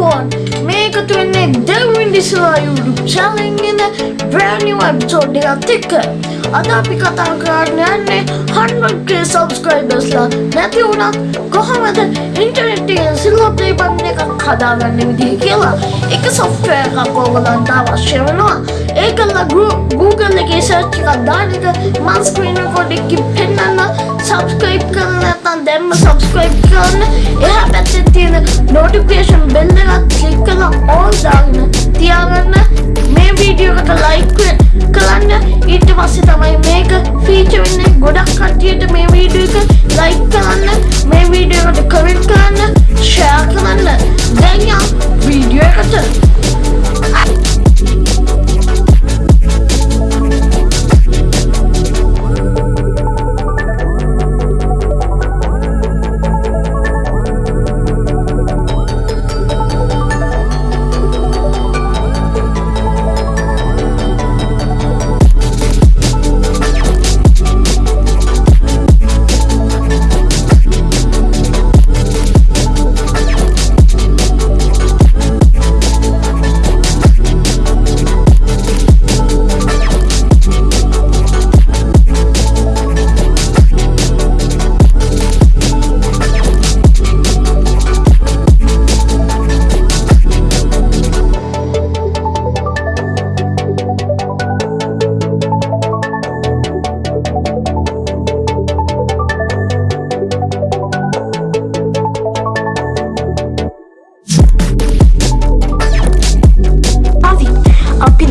අයිබෝන් මේකතු වෙන්නේ දෙවින් දිසවා YouTube චැලෙන්ගෙන බ්‍රෑනිව episode එකත් එක්ක. අද අපි කතා කරන්න යන්නේ 100k සබස්ක්‍රයිබර්ස්ලා නැති වුණත් කොහොමද ඉන්ටර්නෙට් එකෙන් සිල්වර් ප්ලේ බටන් එකක් හදාගන්න විදිහ කියලා? එක software එකක් ඕගලන්ට අවශ්‍ය වෙනවා. ඒකල්ලා Google එකේ search එකක් දාන එක මම screen record එකකින් පෙන්නන්න. subscribe කරන්න නැත්නම් දැම්ම subscribe කරන්න. ringing notification bell click on all down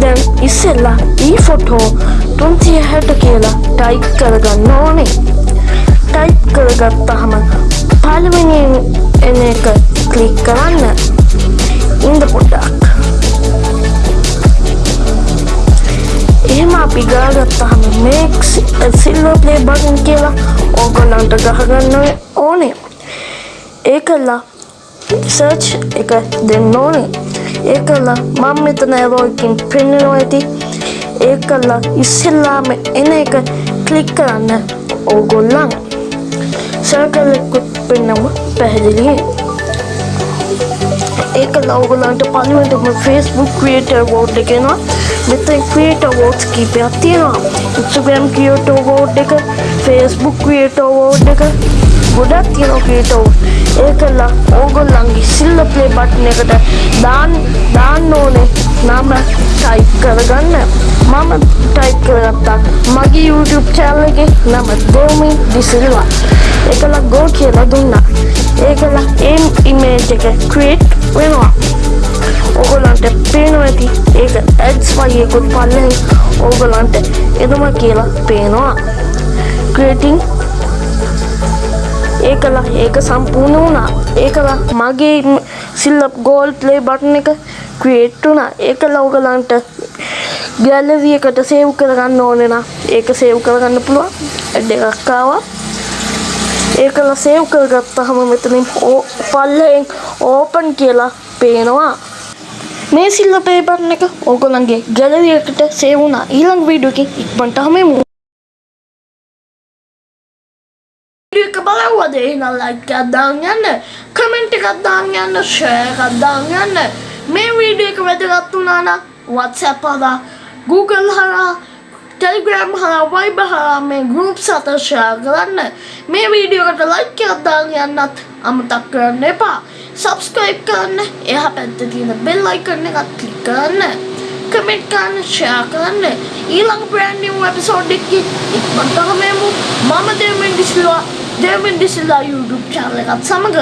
දැන් ඉස්සෙල්ලා e ඒ ෆොටෝ තුන්සිය හැට කියලා ටයිප් කරගන්න ඕනේ. ටයිප් කරගත්තහම පළවෙනියෙන් එන එක කලික් කරන්න. ඉන්ද පොඩ්ඩක්. එහෙම අපි ගාගත්තහම මේක් සිල්ලෝ ප්ලේ බටන් කියලා ඕගොල්ලන්ට ගහගන්න ඕනේ. ඒකල්ලා සර්ච් එක දෙන්න ඕනේ. ඒකල්ලා මම මෙතන ඇරෝකින් පෙන්න්නනවා ඇති ඒකල්ලා ඉස්සෙල්ලාම එන එක කලික් කරන්න ඕගොල්ලන් සර්කල්ලෙකුත් පෙන්නම පැහැදිලිය. ඒක ලවගලන්ට පලිවටම ෆස්බුක් ක්‍රියට වෝඩ් එකෙනවා මෙතයි ක්‍රියට වෝඩ්ස් කීපයක් තියෙනවා. ඉස්ගම් කියෝට වෝඩ් එක ෆස්බුක් ක්‍රියට වෝඩ් එක. ගොඩක් තියෙන ක්‍රියටෝ ඒකල්ලා ඕගොල්ලන්ගේ සිල්ල ප්ලේ බට්න එකට දාන් දාන්න ඕනේ. නම ටයිප් කරගන්න. මම ටයිප් කරගත්තා. මගේ YouTube චැනල් එකේ නම දෙවමින් දිසිල්වා ඒකලා ගෝ කියලා දුන්නා. ඒකලා එම් ඉමේජ් එක ක්‍රියේට් වෙනවා. ඕගොල්ලන්ට පේනවා ඇති. ඒක ඇඩ්ස් වගේකුත් පල්ලෙන් ඕගොල්ලන්ට එදම කියලා පේනවා. ක්‍රියේටිං ඒකලා ඒක සම්පූර්ණ වුණා. ඒකලා මගේ සිල්ලප් ගෝල් ප්ලේ බටන් එක ක්‍රියේට් වුණා. ඒකලා ඕගලන්ට ගැලරි එකට සේව් කරගන්න ඕනේ නම් ඒක සේව් කරගන්න පුළුවන්. ඇඩ් එකක් ආවා. ඒකලා සේව් කරගත්තාම මෙතනින් පල්ලෙන් ඕපන් කියලා පේනවා. මේ සිල්ල ප්ලේ බටන් එක ඕගොල්ලන්ගේ ගැලරි එකට සේව් වුණා. ඊළඟ වීඩියෝ එකකින් ඉක්මනට හමු එක බලවද එහෙනම් ලයික් එකක් දාන්න යන්න කමෙන්ට් එකක් දාන්න යන්න ෂෙයා එකක් දාන්න යන්න මේ වීඩියෝ එක වැදගත් වුණා නම් WhatsApp හරහා Google හරහා Telegram හරහා Viber හරහා මේ groups අතර ෂෙයා කරන්න. මේ වීඩියෝ එකට ලයික් එකක් දාන්න යන්නත් අමතක කරන්න එපා. Subscribe කරන්න. එහා පැත්තේ තියෙන bell icon එකත් click කරන්න. කමෙන්ට් කරන්න ෂෙයා කරන්න. ඊළඟ brand new episode එකකින් ඉක්මනට හමු මම දෙවින් ඩිසිල්වා දෙවින් ඩිසිල්ලා YouTube channel. එකත් සමග